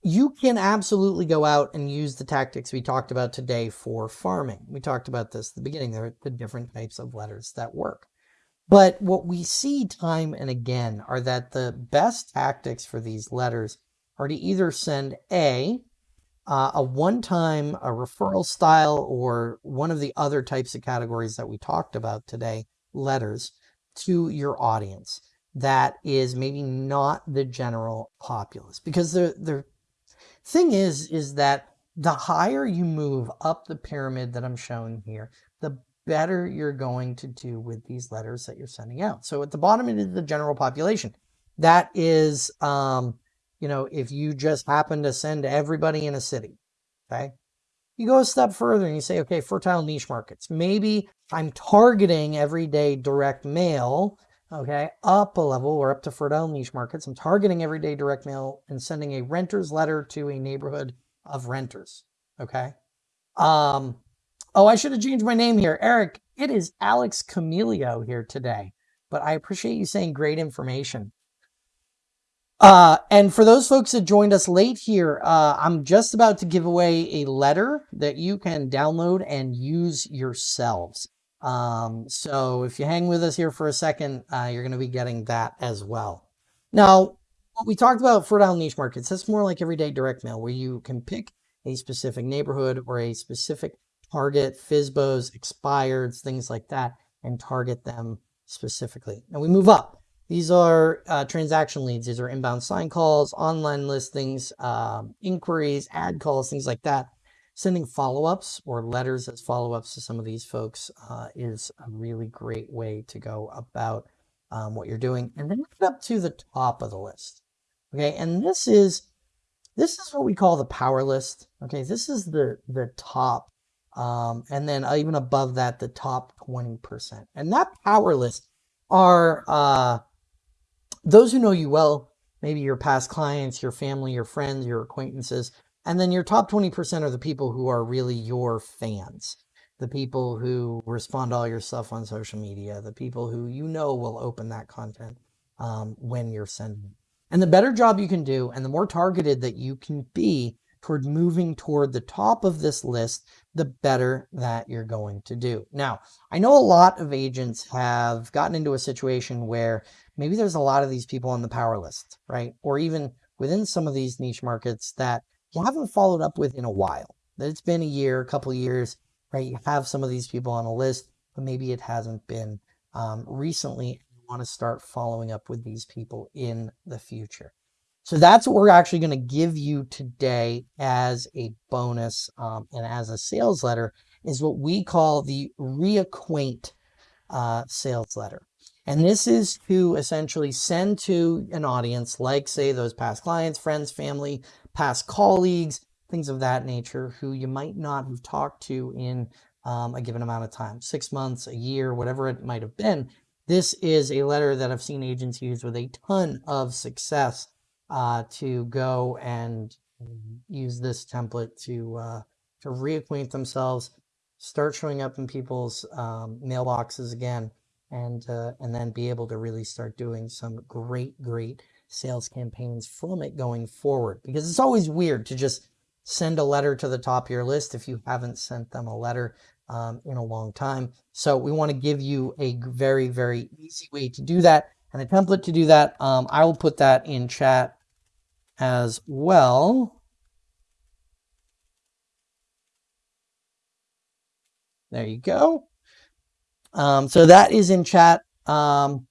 you can absolutely go out and use the tactics we talked about today for farming. We talked about this at the beginning. There are the different types of letters that work. But what we see time and again are that the best tactics for these letters are to either send A, uh, a one-time a referral style or one of the other types of categories that we talked about today, letters, to your audience that is maybe not the general populace. Because the, the thing is, is that the higher you move up the pyramid that I'm showing here, the better you're going to do with these letters that you're sending out. So at the bottom, it is the general population. That is, um, you know, if you just happen to send everybody in a city, okay? You go a step further and you say, okay, fertile niche markets. Maybe I'm targeting everyday direct mail, okay, up a level We're up to fertile niche markets. I'm targeting everyday direct mail and sending a renter's letter to a neighborhood of renters. Okay. Um, oh, I should have changed my name here. Eric, it is Alex Camelio here today, but I appreciate you saying great information. Uh, and for those folks that joined us late here, uh, I'm just about to give away a letter that you can download and use yourselves. Um, so if you hang with us here for a second, uh, you're going to be getting that as well. Now, what we talked about fertile niche markets, that's more like everyday direct mail where you can pick a specific neighborhood or a specific target, FSBOs, expireds, things like that, and target them specifically. Now we move up. These are uh, transaction leads. These are inbound sign calls, online listings, um, inquiries, ad calls, things like that. Sending follow-ups or letters as follow-ups to some of these folks uh, is a really great way to go about um, what you're doing. And then get up to the top of the list. Okay, and this is this is what we call the power list. Okay, this is the the top, um, and then even above that, the top 20%. And that power list are uh, those who know you well, maybe your past clients, your family, your friends, your acquaintances, and then your top 20% are the people who are really your fans. The people who respond to all your stuff on social media, the people who you know will open that content um, when you're sending and the better job you can do and the more targeted that you can be toward moving toward the top of this list, the better that you're going to do. Now, I know a lot of agents have gotten into a situation where maybe there's a lot of these people on the power list, right? Or even within some of these niche markets that you haven't followed up with in a while. That it's been a year, a couple years, right? You have some of these people on a list, but maybe it hasn't been um, recently You want to start following up with these people in the future. So that's what we're actually going to give you today as a bonus um, and as a sales letter is what we call the reacquaint uh, sales letter. And this is to essentially send to an audience like say those past clients, friends, family, past colleagues, things of that nature who you might not have talked to in um, a given amount of time, six months, a year, whatever it might have been. This is a letter that I've seen agents use with a ton of success uh, to go and use this template to uh, to reacquaint themselves, start showing up in people's um, mailboxes again, and uh, and then be able to really start doing some great, great sales campaigns from it going forward. Because it's always weird to just send a letter to the top of your list if you haven't sent them a letter um, in a long time. So we want to give you a very, very easy way to do that and a template to do that. Um, I will put that in chat as well. There you go. Um, so that is in chat um,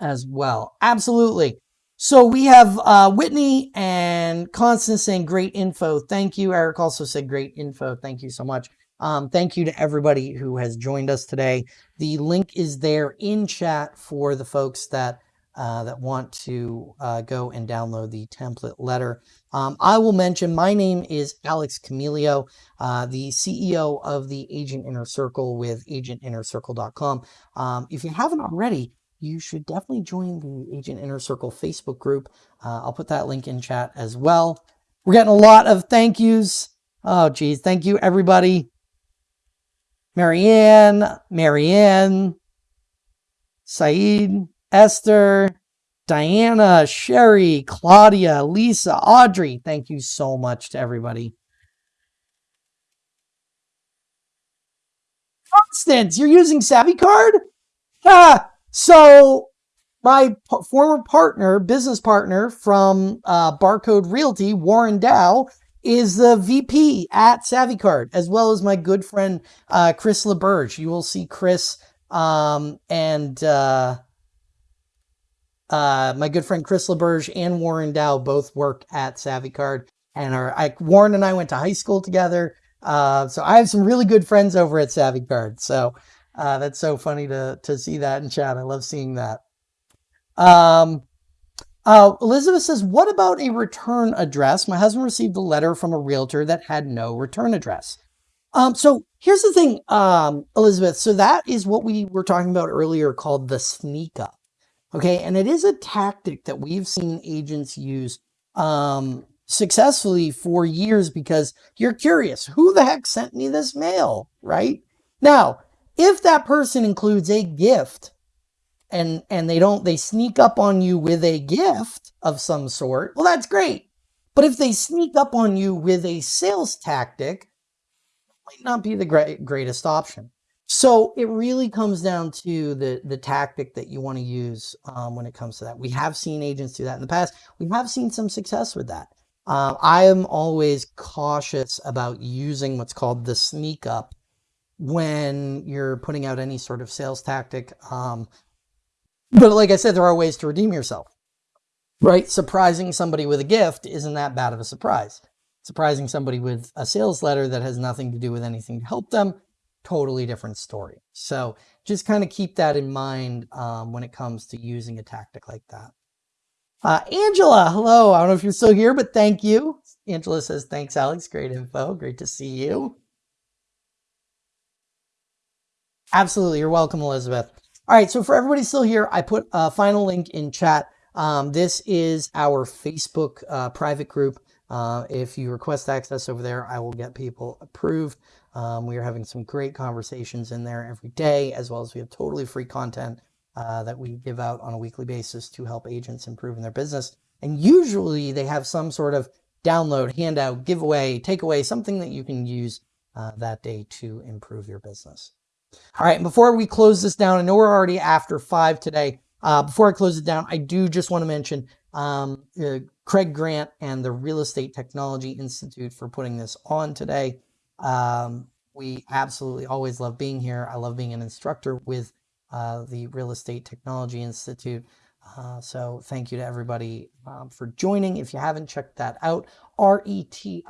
as well. Absolutely. So we have uh, Whitney and Constance saying great info. Thank you. Eric also said great info. Thank you so much. Um, thank you to everybody who has joined us today. The link is there in chat for the folks that uh, that want to uh, go and download the template letter. Um, I will mention my name is Alex Camelio, uh, the CEO of the Agent Inner Circle with agentinnercircle.com. Um, if you haven't already, you should definitely join the Agent Inner Circle Facebook group. Uh, I'll put that link in chat as well. We're getting a lot of thank yous. Oh, geez. Thank you, everybody. Marianne, Marianne, Saeed, Esther, Diana, Sherry, Claudia, Lisa, Audrey. Thank you so much to everybody. Constance, you're using SavvyCard? Ah, so my former partner, business partner from uh, Barcode Realty, Warren Dow, is the VP at SavvyCard, as well as my good friend uh, Chris LeBurge. You will see Chris um, and uh, uh, my good friend Chris LeBurge and Warren Dow both work at SavvyCard. and our I, Warren and I went to high school together. Uh, so I have some really good friends over at SavvyCard. So uh, that's so funny to to see that in chat. I love seeing that. Um, uh, Elizabeth says, "What about a return address? My husband received a letter from a realtor that had no return address." Um, so here's the thing, um, Elizabeth. So that is what we were talking about earlier called the sneak up. Okay. And it is a tactic that we've seen agents use um, successfully for years because you're curious who the heck sent me this mail, right? Now, if that person includes a gift and and they don't they sneak up on you with a gift of some sort, well that's great. But if they sneak up on you with a sales tactic, might not be the great, greatest option. So it really comes down to the, the tactic that you want to use um, when it comes to that. We have seen agents do that in the past. We have seen some success with that. Uh, I am always cautious about using what's called the sneak up when you're putting out any sort of sales tactic. Um, but like I said, there are ways to redeem yourself, right? Surprising somebody with a gift isn't that bad of a surprise surprising somebody with a sales letter that has nothing to do with anything to help them, totally different story. So just kind of keep that in mind um, when it comes to using a tactic like that. Uh, Angela, hello. I don't know if you're still here, but thank you. Angela says, thanks, Alex. Great info. Great to see you. Absolutely. You're welcome, Elizabeth. All right. So for everybody still here, I put a final link in chat. Um, this is our Facebook uh, private group. Uh, if you request access over there, I will get people approved. Um, we are having some great conversations in there every day, as well as we have totally free content uh, that we give out on a weekly basis to help agents improve in their business. And usually they have some sort of download, handout, giveaway, takeaway, something that you can use uh, that day to improve your business. All right, before we close this down, I know we're already after five today. Uh, before I close it down, I do just want to mention um, uh, Craig Grant and the Real Estate Technology Institute for putting this on today. Um, we absolutely always love being here. I love being an instructor with uh, the Real Estate Technology Institute. Uh, so thank you to everybody um, for joining. If you haven't checked that out, reti.us.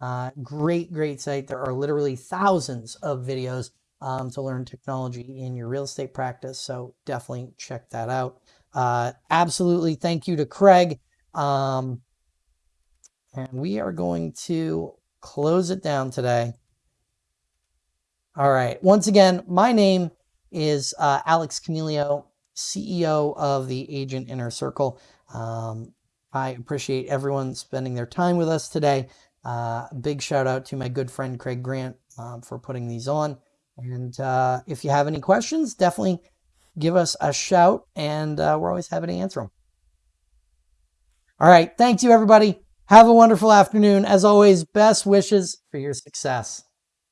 Uh, great, great site. There are literally thousands of videos um, to learn technology in your real estate practice. So definitely check that out. Uh, absolutely. Thank you to Craig. Um, and we are going to close it down today. All right. Once again, my name is uh, Alex Camelio, CEO of the Agent Inner Circle. Um, I appreciate everyone spending their time with us today. Uh, big shout out to my good friend Craig Grant um, for putting these on. And uh, if you have any questions, definitely give us a shout and uh, we're always happy to answer them. All right. Thank you, everybody. Have a wonderful afternoon. As always, best wishes for your success.